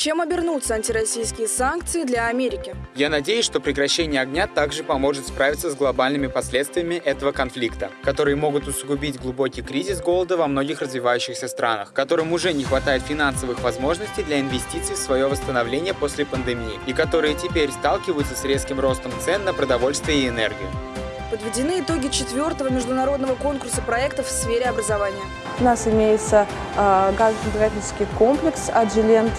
Чем обернутся антироссийские санкции для Америки? Я надеюсь, что прекращение огня также поможет справиться с глобальными последствиями этого конфликта, которые могут усугубить глубокий кризис голода во многих развивающихся странах, которым уже не хватает финансовых возможностей для инвестиций в свое восстановление после пандемии и которые теперь сталкиваются с резким ростом цен на продовольствие и энергию. Подведены итоги четвертого международного конкурса проектов в сфере образования. У нас имеется э, газонабирательский комплекс «Аджилент»,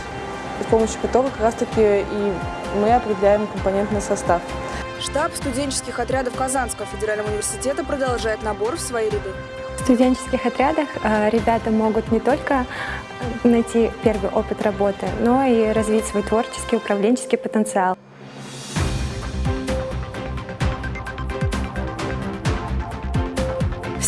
с помощью которого как раз-таки и мы определяем компонентный состав. Штаб студенческих отрядов Казанского федерального университета продолжает набор в свои ряды. В студенческих отрядах э, ребята могут не только найти первый опыт работы, но и развить свой творческий управленческий потенциал.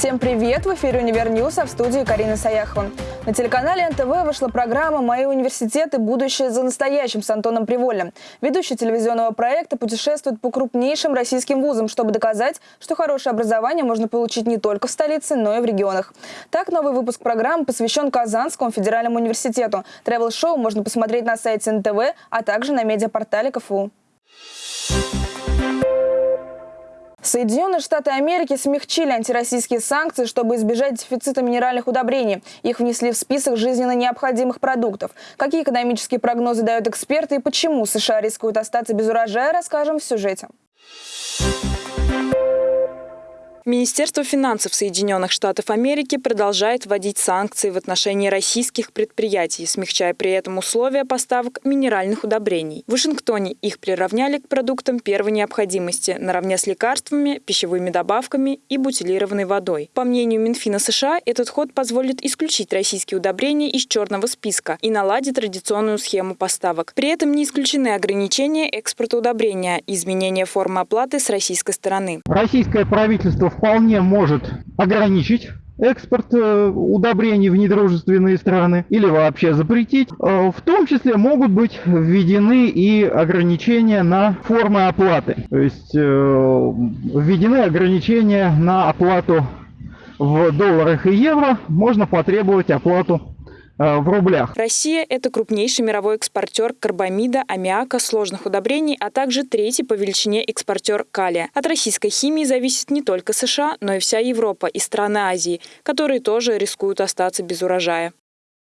Всем привет! В эфире «Univer News», а в студии Карина Саяхова. На телеканале НТВ вышла программа «Мои университеты. Будущее за настоящим» с Антоном Привольновым. Ведущий телевизионного проекта путешествует по крупнейшим российским вузам, чтобы доказать, что хорошее образование можно получить не только в столице, но и в регионах. Так, новый выпуск программы посвящен Казанскому федеральному университету. Тревел-шоу можно посмотреть на сайте НТВ, а также на медиапортале КФУ. Соединенные Штаты Америки смягчили антироссийские санкции, чтобы избежать дефицита минеральных удобрений. Их внесли в список жизненно необходимых продуктов. Какие экономические прогнозы дают эксперты и почему США рискуют остаться без урожая, расскажем в сюжете. Министерство финансов Соединенных Штатов Америки продолжает вводить санкции в отношении российских предприятий, смягчая при этом условия поставок минеральных удобрений. В Вашингтоне их приравняли к продуктам первой необходимости, наравне с лекарствами, пищевыми добавками и бутилированной водой. По мнению Минфина США, этот ход позволит исключить российские удобрения из черного списка и наладить традиционную схему поставок. При этом не исключены ограничения экспорта удобрения и изменения формы оплаты с российской стороны. Российское правительство вполне может ограничить экспорт э, удобрений в недружественные страны или вообще запретить. Э, в том числе могут быть введены и ограничения на формы оплаты. То есть э, введены ограничения на оплату в долларах и евро. Можно потребовать оплату в рублях. Россия – это крупнейший мировой экспортер карбамида, аммиака, сложных удобрений, а также третий по величине экспортер калия. От российской химии зависит не только США, но и вся Европа и страны Азии, которые тоже рискуют остаться без урожая.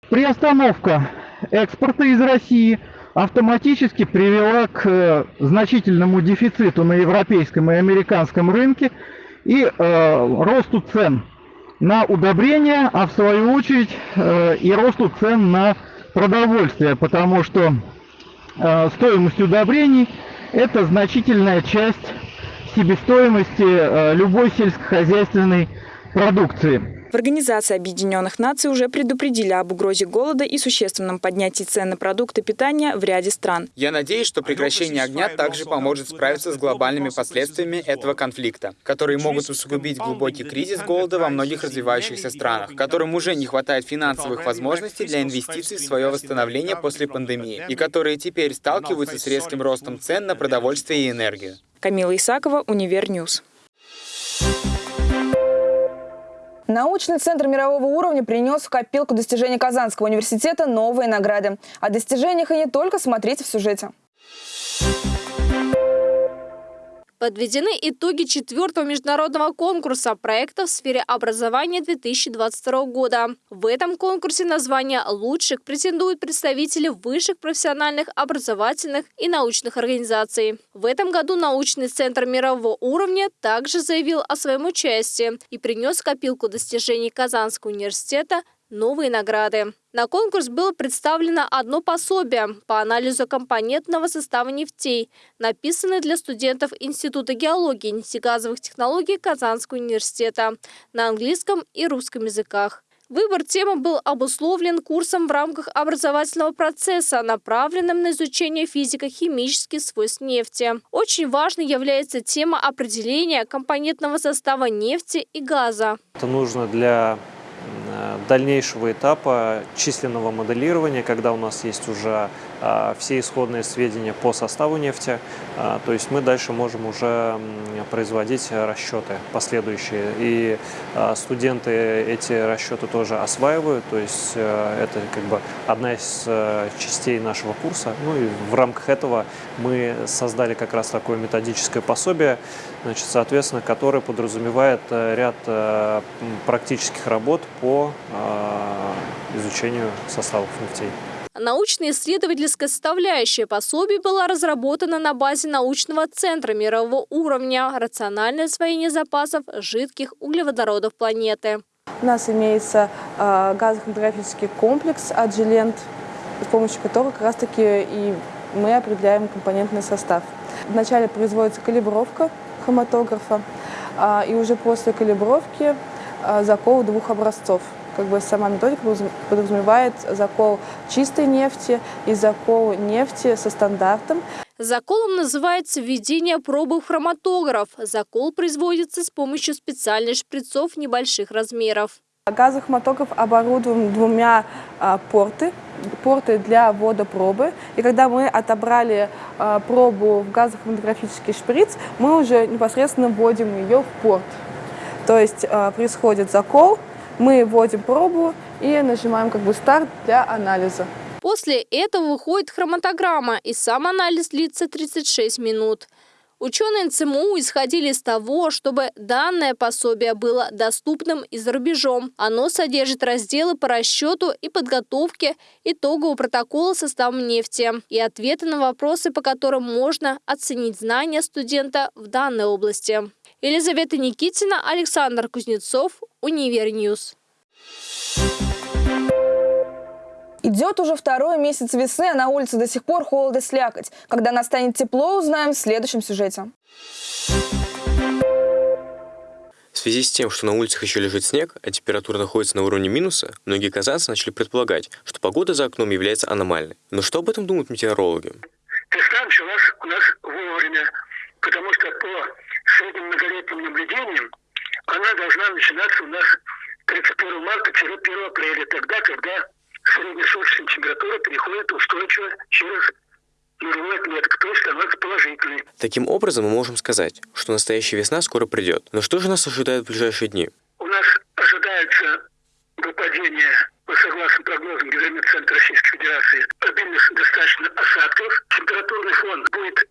Приостановка экспорта из России автоматически привела к э, значительному дефициту на европейском и американском рынке и э, росту цен на удобрения, а в свою очередь э, и росту цен на продовольствие, потому что э, стоимость удобрений – это значительная часть себестоимости э, любой сельскохозяйственной продукции. В Организации Объединенных Наций уже предупредили об угрозе голода и существенном поднятии цен на продукты питания в ряде стран. Я надеюсь, что прекращение огня также поможет справиться с глобальными последствиями этого конфликта, которые могут усугубить глубокий кризис голода во многих развивающихся странах, которым уже не хватает финансовых возможностей для инвестиций в свое восстановление после пандемии, и которые теперь сталкиваются с резким ростом цен на продовольствие и энергию. Камила Исакова, Univer News. Научный центр мирового уровня принес в копилку достижений Казанского университета новые награды. О достижениях и не только смотрите в сюжете. Подведены итоги четвертого международного конкурса проектов в сфере образования 2022 года. В этом конкурсе на звание лучших претендуют представители высших профессиональных, образовательных и научных организаций. В этом году научный центр мирового уровня также заявил о своем участии и принес копилку достижений Казанского университета новые награды. На конкурс было представлено одно пособие по анализу компонентного состава нефтей, написанное для студентов Института геологии и нефтегазовых технологий Казанского университета на английском и русском языках. Выбор темы был обусловлен курсом в рамках образовательного процесса, направленным на изучение физико-химических свойств нефти. Очень важной является тема определения компонентного состава нефти и газа. Это нужно для дальнейшего этапа численного моделирования, когда у нас есть уже все исходные сведения по составу нефти. То есть мы дальше можем уже производить расчеты последующие. И студенты эти расчеты тоже осваивают. То есть это как бы одна из частей нашего курса. Ну и в рамках этого мы создали как раз такое методическое пособие, значит, соответственно, которое подразумевает ряд практических работ по изучению составов нефтей. Научно-исследовательская составляющая пособий была разработана на базе научного центра мирового уровня «Рациональное освоение запасов жидких углеводородов планеты». У нас имеется э, газохроматографический комплекс «Аджилент», с помощью которого как раз-таки и мы определяем компонентный состав. Вначале производится калибровка хроматографа, э, и уже после калибровки э, закол двух образцов – как бы сама методика подразумевает закол чистой нефти и закол нефти со стандартом. Заколом называется введение пробы в хроматограф. Закол производится с помощью специальных шприцов небольших размеров. Газохроматограф оборудован двумя а, порты, порты для ввода пробы. И когда мы отобрали а, пробу в газохроматографический шприц, мы уже непосредственно вводим ее в порт. То есть а, происходит закол, мы вводим пробу и нажимаем как бы старт для анализа. После этого выходит хроматограмма, и сам анализ длится 36 минут. Ученые НЦМУ исходили из того, чтобы данное пособие было доступным и за рубежом. Оно содержит разделы по расчету и подготовке итогового протокола состава нефти и ответы на вопросы, по которым можно оценить знания студента в данной области. Елизавета Никитина, Александр Кузнецов, Univer News. Идет уже второй месяц весны, а на улице до сих пор холод и слякоть. Когда настанет тепло, узнаем в следующем сюжете. В связи с тем, что на улицах еще лежит снег, а температура находится на уровне минуса, многие казанцы начали предполагать, что погода за окном является аномальной. Но что об этом думают метеорологи? Весна началась у нас вовремя, потому что многолетним наблюдениям она должна начинаться у нас 31 марта-1 апреля, тогда, когда среднесуточная температура переходит устойчиво через нулевой отметок, то есть становится положительной. Таким образом, мы можем сказать, что настоящая весна скоро придет. Но что же нас ожидает в ближайшие дни? У нас ожидается выпадение, по согласно прогнозам Гидрометцентра Российской Федерации, обильных достаточно осадков. Температурный фон будет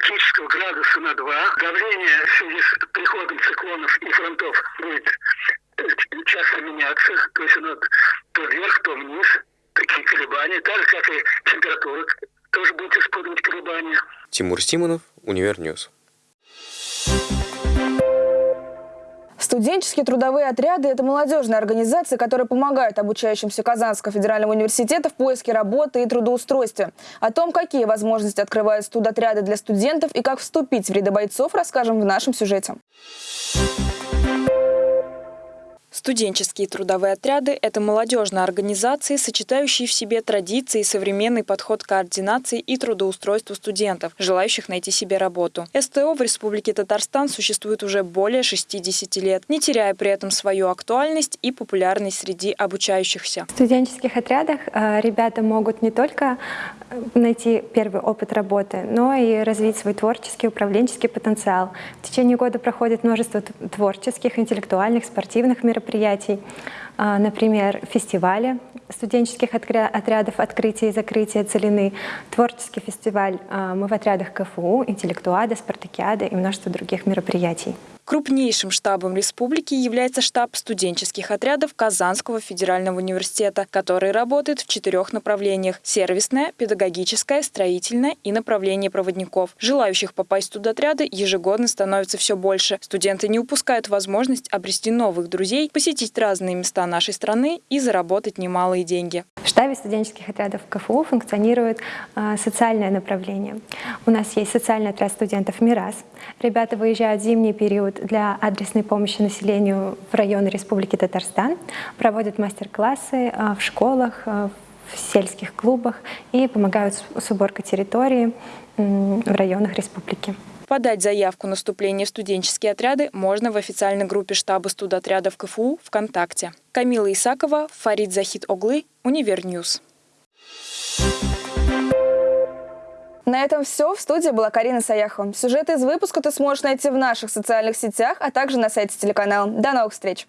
выше климатического градуса на 2. Давление в связи с приходом циклонов и фронтов будет э, часто меняться, то есть оно то вверх, то вниз, такие колебания, так же, как и температура тоже будет испытывать колебания. Тимур Симонов, Univer News. Студенческие трудовые отряды – это молодежные организации, которые помогают обучающимся Казанского федерального университета в поиске работы и трудоустройстве. О том, какие возможности открывают студотряды для студентов и как вступить в ряды бойцов, расскажем в нашем сюжете. Студенческие трудовые отряды – это молодежные организации, сочетающие в себе традиции и современный подход к координации и трудоустройству студентов, желающих найти себе работу. СТО в Республике Татарстан существует уже более 60 лет, не теряя при этом свою актуальность и популярность среди обучающихся. В студенческих отрядах э, ребята могут не только найти первый опыт работы, но и развить свой творческий, управленческий потенциал. В течение года проходит множество творческих, интеллектуальных, спортивных мероприятий. А, например, фестивали студенческих отрядов открытия и закрытия целины, творческий фестиваль а, «Мы в отрядах КФУ», интеллектуада, спартакиада и множество других мероприятий. Крупнейшим штабом республики является штаб студенческих отрядов Казанского федерального университета, который работает в четырех направлениях – сервисное, педагогическое, строительное и направление проводников. Желающих попасть в студотряды ежегодно становится все больше. Студенты не упускают возможность обрести новых друзей, посетить разные места нашей страны и заработать немалые деньги. В штабе студенческих отрядов КФУ функционирует э, социальное направление. У нас есть социальный отряд студентов «Мирас». Ребята выезжают в зимний период для адресной помощи населению в районы Республики Татарстан, проводят мастер-классы э, в школах, э, в сельских клубах и помогают с уборкой территории в районах республики. Подать заявку на вступление в студенческие отряды можно в официальной группе штаба студотрядов КФУ ВКонтакте. Камила Исакова, Фарид Захид Оглы, Univer News. На этом все. В студии была Карина Саяхова. Сюжеты из выпуска ты сможешь найти в наших социальных сетях, а также на сайте телеканала. До новых встреч!